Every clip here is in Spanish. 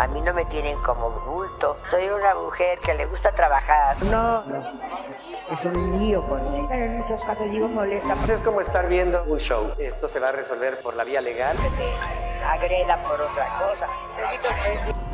A mí no me tienen como bulto. Soy una mujer que le gusta trabajar. No, es un lío con él. Pero en muchos casos digo molesta. Pues es como estar viendo un show. Esto se va a resolver por la vía legal. Te agreda por otra cosa.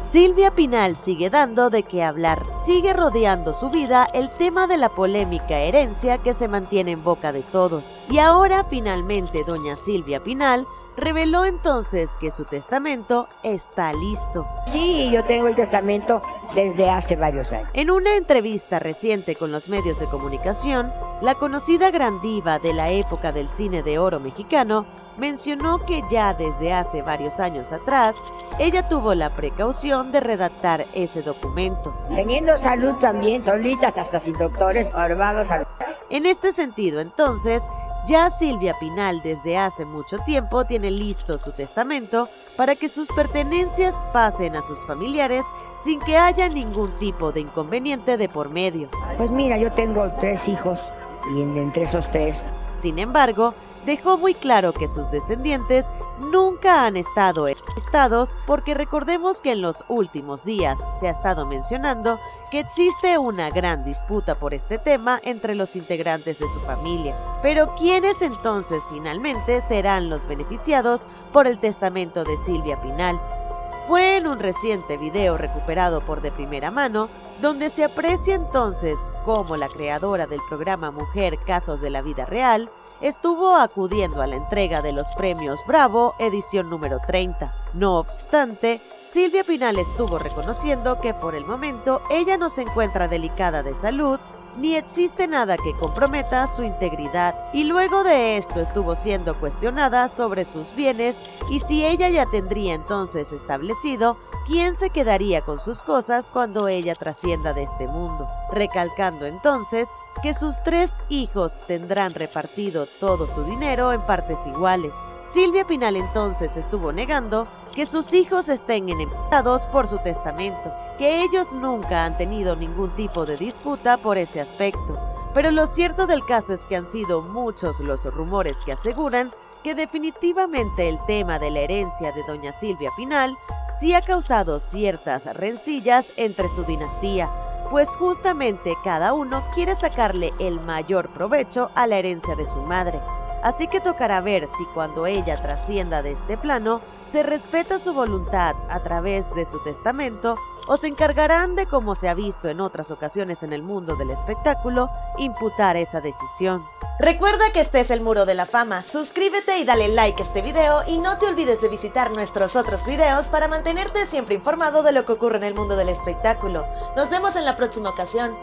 Silvia Pinal sigue dando de qué hablar. Sigue rodeando su vida el tema de la polémica herencia que se mantiene en boca de todos. Y ahora finalmente doña Silvia Pinal reveló entonces que su testamento está listo. Sí, yo tengo el testamento desde hace varios años. En una entrevista reciente con los medios de comunicación, la conocida gran diva de la época del cine de oro mexicano mencionó que ya desde hace varios años atrás, ella tuvo la precaución de redactar ese documento. Teniendo salud también, solitas hasta sin doctores, ahora salud. En este sentido, entonces, ya Silvia Pinal desde hace mucho tiempo tiene listo su testamento para que sus pertenencias pasen a sus familiares sin que haya ningún tipo de inconveniente de por medio. Pues mira, yo tengo tres hijos y entre esos tres. Sin embargo, dejó muy claro que sus descendientes nunca han estado estados porque recordemos que en los últimos días se ha estado mencionando que existe una gran disputa por este tema entre los integrantes de su familia. Pero ¿quiénes entonces finalmente serán los beneficiados por el testamento de Silvia Pinal? Fue en un reciente video recuperado por de primera mano donde se aprecia entonces cómo la creadora del programa Mujer Casos de la Vida Real estuvo acudiendo a la entrega de los premios Bravo edición número 30. No obstante, Silvia Pinal estuvo reconociendo que por el momento ella no se encuentra delicada de salud ni existe nada que comprometa su integridad y luego de esto estuvo siendo cuestionada sobre sus bienes y si ella ya tendría entonces establecido quién se quedaría con sus cosas cuando ella trascienda de este mundo, recalcando entonces que sus tres hijos tendrán repartido todo su dinero en partes iguales. Silvia Pinal entonces estuvo negando que sus hijos estén enemitados por su testamento, que ellos nunca han tenido ningún tipo de disputa por ese aspecto. Pero lo cierto del caso es que han sido muchos los rumores que aseguran que definitivamente el tema de la herencia de doña Silvia Pinal sí ha causado ciertas rencillas entre su dinastía, pues justamente cada uno quiere sacarle el mayor provecho a la herencia de su madre. Así que tocará ver si cuando ella trascienda de este plano, se respeta su voluntad a través de su testamento o se encargarán de, como se ha visto en otras ocasiones en el mundo del espectáculo, imputar esa decisión. Recuerda que este es el Muro de la Fama, suscríbete y dale like a este video y no te olvides de visitar nuestros otros videos para mantenerte siempre informado de lo que ocurre en el mundo del espectáculo. Nos vemos en la próxima ocasión.